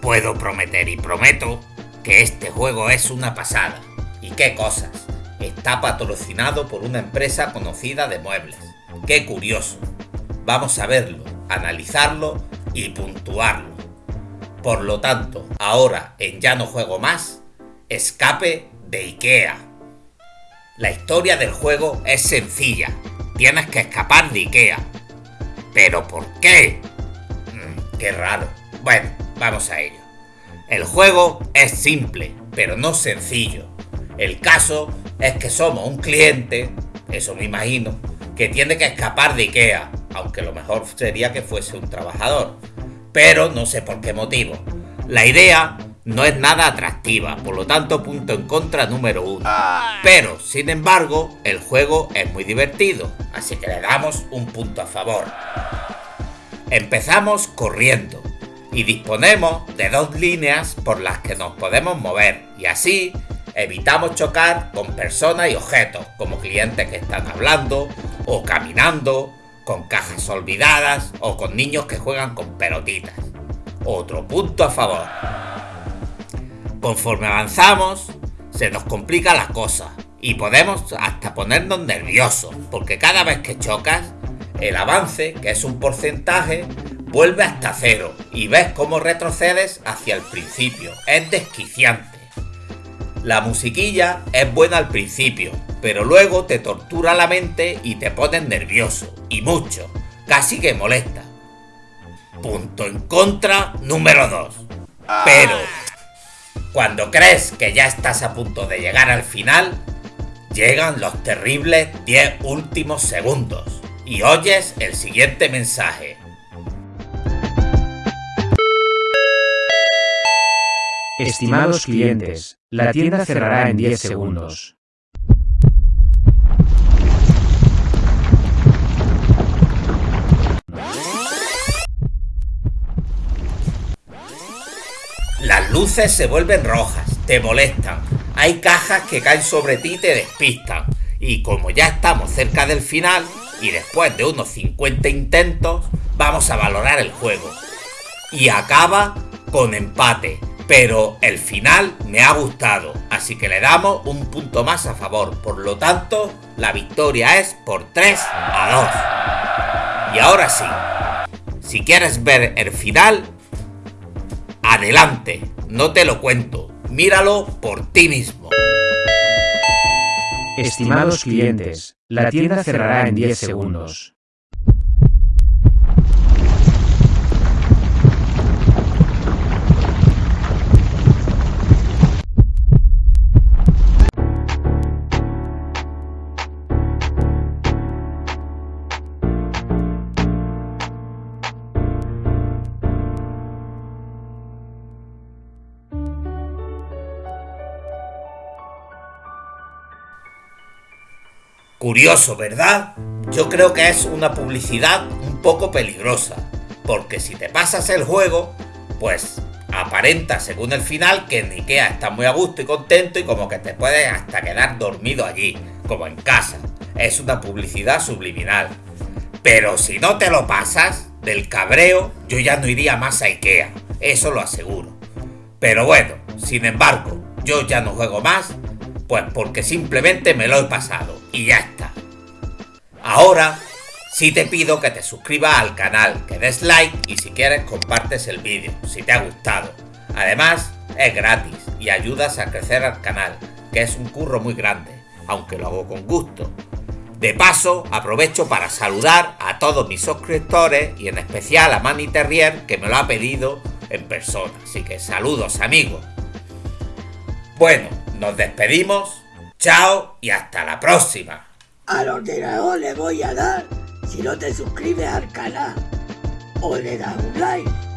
Puedo prometer y prometo que este juego es una pasada. ¿Y qué cosas? Está patrocinado por una empresa conocida de muebles. ¡Qué curioso! Vamos a verlo, analizarlo y puntuarlo. Por lo tanto, ahora en Ya no juego más, escape de Ikea. La historia del juego es sencilla. Tienes que escapar de Ikea. ¿Pero por qué? Mm, qué raro. Bueno, vamos a ello. El juego es simple, pero no sencillo. El caso es que somos un cliente, eso me imagino, que tiene que escapar de Ikea, aunque lo mejor sería que fuese un trabajador. Pero no sé por qué motivo. La idea no es nada atractiva, por lo tanto punto en contra número uno. Pero, sin embargo, el juego es muy divertido, así que le damos un punto a favor. Empezamos corriendo y disponemos de dos líneas por las que nos podemos mover y así evitamos chocar con personas y objetos como clientes que están hablando o caminando, con cajas olvidadas o con niños que juegan con pelotitas. Otro punto a favor. Conforme avanzamos, se nos complica la cosa y podemos hasta ponernos nerviosos, porque cada vez que chocas, el avance, que es un porcentaje, vuelve hasta cero y ves cómo retrocedes hacia el principio. Es desquiciante. La musiquilla es buena al principio, pero luego te tortura la mente y te pones nervioso, y mucho, casi que molesta. Punto en contra número 2. Pero cuando crees que ya estás a punto de llegar al final, llegan los terribles 10 últimos segundos y oyes el siguiente mensaje. Estimados clientes, la tienda cerrará en 10 segundos. Las luces se vuelven rojas, te molestan. Hay cajas que caen sobre ti y te despistan. Y como ya estamos cerca del final, y después de unos 50 intentos, vamos a valorar el juego. Y acaba con empate, pero el final me ha gustado, así que le damos un punto más a favor. Por lo tanto, la victoria es por 3 a 2. Y ahora sí, si quieres ver el final, Adelante, no te lo cuento, míralo por ti mismo. Estimados clientes, la tienda cerrará en 10 segundos. Curioso, ¿verdad? Yo creo que es una publicidad un poco peligrosa, porque si te pasas el juego, pues aparenta según el final que en Ikea está muy a gusto y contento y como que te puedes hasta quedar dormido allí, como en casa. Es una publicidad subliminal. Pero si no te lo pasas, del cabreo, yo ya no iría más a Ikea, eso lo aseguro. Pero bueno, sin embargo, yo ya no juego más pues porque simplemente me lo he pasado y ya está. Ahora sí te pido que te suscribas al canal, que des like y si quieres compartes el vídeo, si te ha gustado. Además es gratis y ayudas a crecer al canal, que es un curro muy grande, aunque lo hago con gusto. De paso, aprovecho para saludar a todos mis suscriptores y en especial a Manny Terrier que me lo ha pedido en persona. Así que saludos amigos. Bueno, nos despedimos, chao y hasta la próxima. Al ordenador le voy a dar si no te suscribes al canal o le das un like.